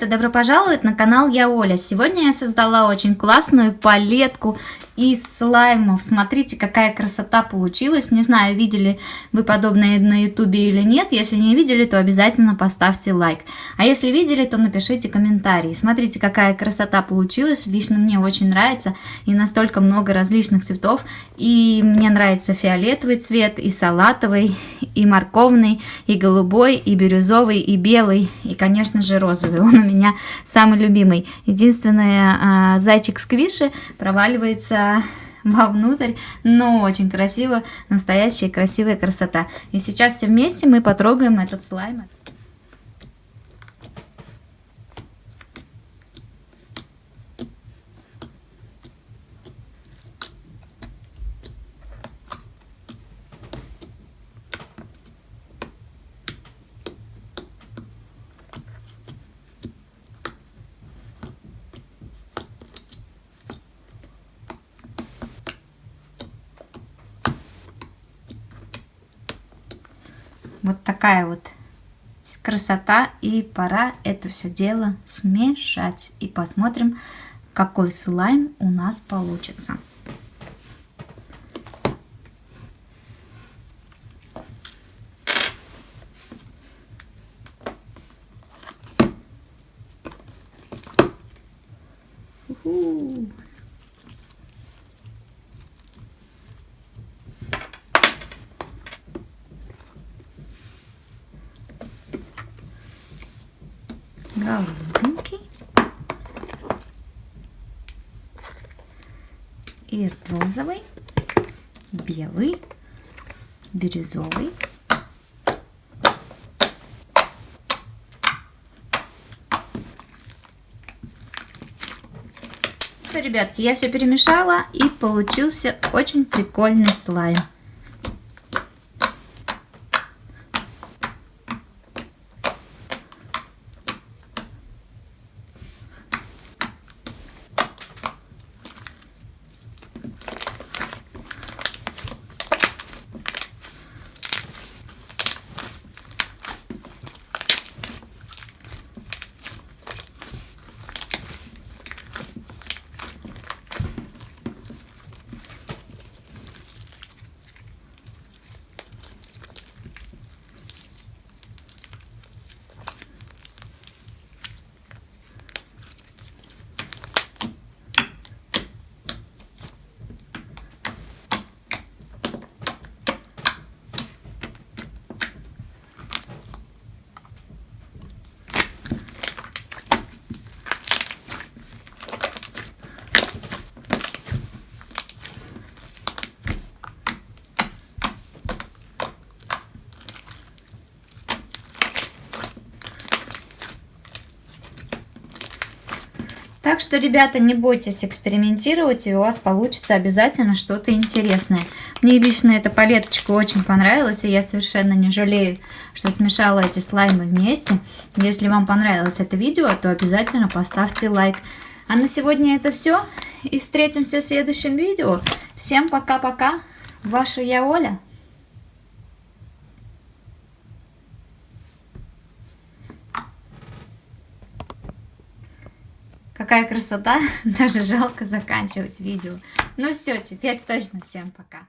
ребята, добро пожаловать на канал Я Оля. Сегодня я создала очень классную палетку из слаймов. Смотрите, какая красота получилась. Не знаю, видели вы подобное на ютубе или нет. Если не видели, то обязательно поставьте лайк. А если видели, то напишите комментарий. Смотрите, какая красота получилась. Лично мне очень нравится. И настолько много различных цветов. И мне нравится фиолетовый цвет, и салатовый, и морковный, и голубой, и бирюзовый, и белый, и, конечно же, розовый. Он у меня самый любимый. Единственное, а, зайчик сквиши проваливается вовнутрь, но очень красиво, настоящая красивая красота. И сейчас все вместе мы потрогаем этот слайм. Вот такая вот красота. И пора это все дело смешать. И посмотрим, какой слайм у нас получится. Уху. Голубенький и розовый, белый, бирюзовый. Все, ребятки, я все перемешала и получился очень прикольный слайм. Так что, ребята, не бойтесь экспериментировать, и у вас получится обязательно что-то интересное. Мне лично эта палеточка очень понравилась, и я совершенно не жалею, что смешала эти слаймы вместе. Если вам понравилось это видео, то обязательно поставьте лайк. А на сегодня это все, и встретимся в следующем видео. Всем пока-пока, ваша я Оля. Какая красота, даже жалко заканчивать видео. Ну все, теперь точно всем пока.